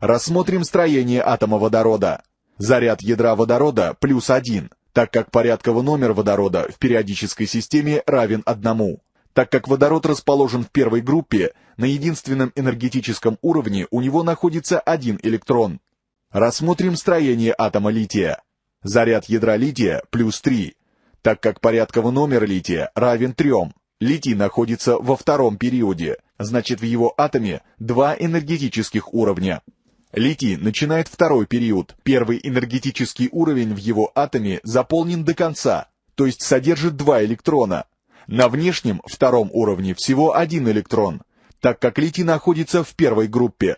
Рассмотрим строение атома водорода. Заряд ядра водорода плюс 1, так как порядковый номер водорода в периодической системе равен одному. Так как водород расположен в первой группе, на единственном энергетическом уровне у него находится один электрон. Рассмотрим строение атома лития. Заряд ядра лития плюс 3, так как порядковый номер лития равен 3. Литий находится во втором периоде, значит в его атоме два энергетических уровня. Литий начинает второй период. Первый энергетический уровень в его атоме заполнен до конца, то есть содержит два электрона. На внешнем, втором уровне всего один электрон, так как литий находится в первой группе.